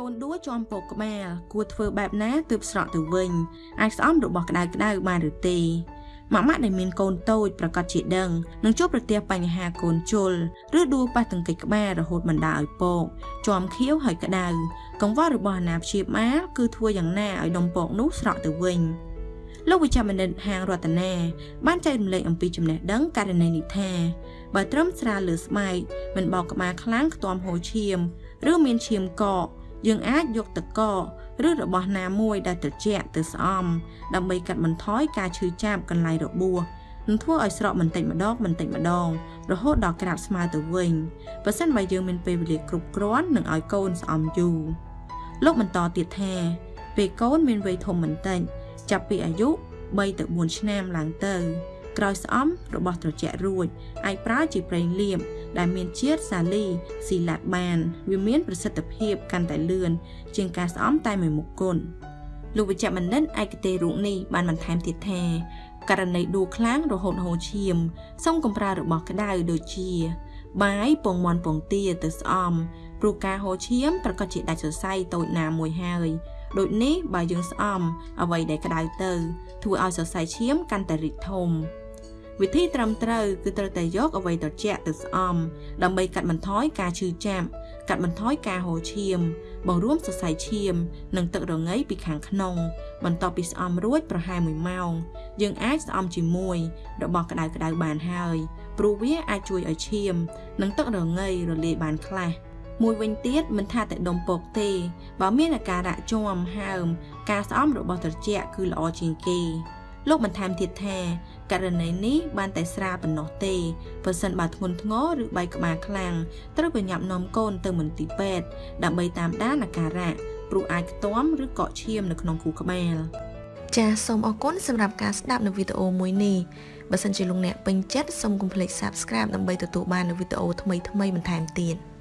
កូនដួជាប់ពកក្បាលគួរធ្វើបែបណាទើបស្រកទៅវិញអាចស្អំរបស់ក្តៅក្តៅបានឬទេម៉ាក់ម៉ាក់ដែលមានកូនតូចប្រកាសជាដឹងនឹងជួបប្រទះបញ្ហាកូនជុលឬដួប៉ះទង្គិចក្បាលរហូតបណ្ដាលឲ្យពកជាប់ខៀវហើយក្តៅកង្វល់របស់អាណាព្យាបាលគឺធ្វើយ៉ាងណាឲ្យដុំពកនោះស្រកទៅវិញលោកវិជ្ជបណ្ឌិតហាងរតនាបានចែករំលែកអំពីចំណេះដឹងករណីនេះថាបើត្រឹមស្រាលលើស្បែកមិនបោកក្បាលខ្លាំងខ្ទាំហូរឈាម ឬមានឈាមកក យើងអាចយកទឹកកកឬរបស់ណាមួយដែលត្រជាក់ទៅស្អំដើម្បីកាត់បន្ថយការឈឺចាប់កន្លែងរបួសនឹងធ្វើឲ្យស្រកបន្តិចម្ដងបន្តិចម្ដង រហូតដល់ក្រាបស្មើទៅវិញបើសិនបើយើងមានពេលវេលាគ្រប់គ្រាន់នឹងឲ្យកូនស្អំយូរលោកបន្តទៀតថាពេលកូនមានវ័យធំបន្តិចចាប់ពីអាយុ3ទៅ4ឆ្នាំឡើងទៅ ក្រោយស្អំរបស់ត្រជាក់រួចអាចប្រើជាប្រេងលាបដែលមានជាតិសាលីស៊ីឡាត់បាន វាមានប្រសិទ្ធភាពកាន់តែលឿនជាងការស្អំតែមួយមុខគុណលោកវិជ្ជបណ្ឌិតឯកទេសរូបនេះបានបន្ថែមទៀតថាករណីដួលខ្លាំងរហូតហូរឈាមសូមកំប្រើរបស់ក្តៅដូចជា បាយពងមន់ពងទាទៅស្អំព្រោះការហូរឈាមប្រកាសជាដាច់សរសៃតូចណាមួយហើយដូចនេះបើយើងស្អំអ្វីដែលក្តៅទៅធ្វើឲ្យសរសៃឈាមកាន់តែរីកធំ វិធីត្រឹមត្រូវគឺត្រូវតែយកអ្វីត្រជាក់ទៅស្អំដើម្បីកាត់បន្ថយការឈឺចាប់កាត់បន្ថយការហូរឈាម បង្រួមសរសៃឈាម និងទឹករងាពីខាងក្នុង បន្ទាប់ពីស្អំរួចប្រហែល1ម៉ោង យើងអាចស្អំជាមួយរបស់ក្តៅក្តៅបានហើយព្រោះវាអាចជួយឲ្យឈាម និងទឹករងារលាយបានខ្លះមួយវិញទៀតមិនថាតែដុំពកទេបើមានអាការៈជាំហើម ការស្អំរបស់ត្រជាក់គឺល្អជាងគេ លោកបន្ថែមទៀតថាករណីនេះបានតែស្រាលប៉ុណ្ណោះទេបើសិនបើធ្ងន់ធ្ងរឬបែកក្បាលខ្លាំងត្រូវប្រញាប់នាំកូនទៅមន្ទីរពេទ្យដើម្បីតាមដានអាការៈព្រោះអាចខ្ទាំឬកកឈាមនៅក្នុងខួរក្បាលចាសសូមអរគុណសម្រាប់ការស្ដាប់នៅវីដេអូមួយនេះបើសិនជាលោកអ្នកពេញចិត្តសូមកុំភ្លេច Subscribe ដើម្បីទទួលបាននូវវីដេអូថ្មីៗបន្ថែមទៀត។